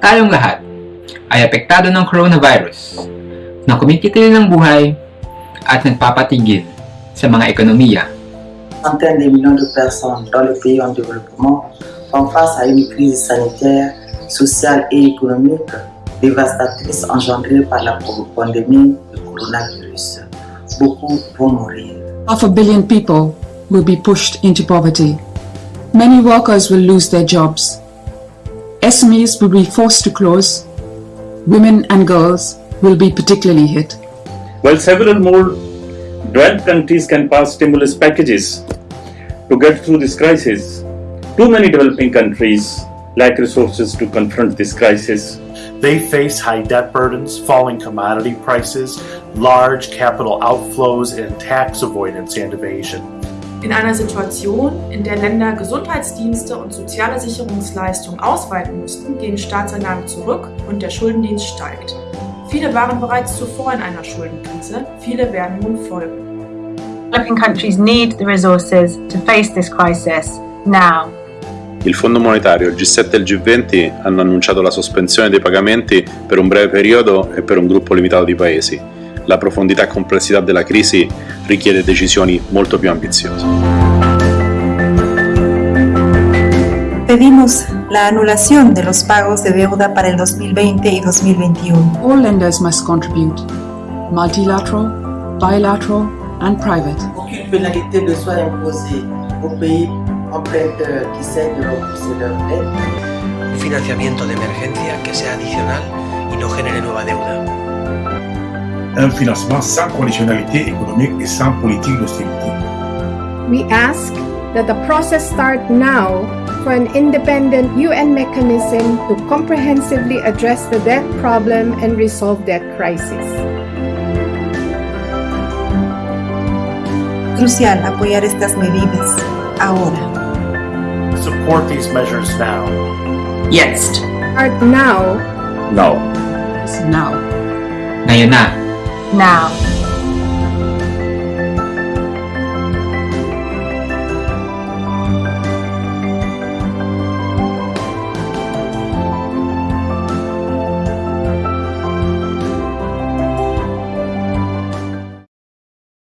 tayong lahat ay apektado ng coronavirus na kumikitil ng buhay at nagpapatigil sa mga ekonomiya. Centaines de millions de personnes dans les pays en développement font face à une crise sanitaire, sociale et économique dévastatrice engendrée par la pandémie du coronavirus. Beaucoup vont mourir. Half a billion people will be pushed into poverty. Many workers will lose their jobs. SMEs will be forced to close. Women and girls will be particularly hit. While several more developed countries can pass stimulus packages to get through this crisis, too many developing countries lack resources to confront this crisis. They face high debt burdens, falling commodity prices, large capital outflows, and tax avoidance and evasion. In einer Situation, in der Länder Gesundheitsdienste und soziale Sicherungsleistungen ausweiten müssten, gehen Staatseinnahmen zurück und der Schuldendienst steigt. Viele waren bereits zuvor in einer Schuldenkrise, viele werden nun folgen. Developing countries need the resources to face this crisis now. Il Fondo Monetario, il G7 e il G20 hanno annunciato la sospensione dei pagamenti per un breve periodo e per un gruppo limitato di paesi. La profondità e complessità della crisi richiede decisioni molto più ambiziose. Pedimos la anulación de los pagos de deuda para el 2020 y 2021. All lenders must contribute, multilateral, bilateral, and private. Aucune pénalité ne soit imposée aux pays emprunteurs qui cèdent de rembourser leurs dettes. Un financiamiento de emergencia que sea adicional y no genere nueva deuda. Un financement sans conditionnalité économique et sans politique d'austérité. We ask that the process start now for an independent UN mechanism to comprehensively address the debt problem and resolve debt crisis. Crucial apoyar estas medidas ahora. Support these measures now. Jetzt! Start now Now. Now. Ngayon na! Now.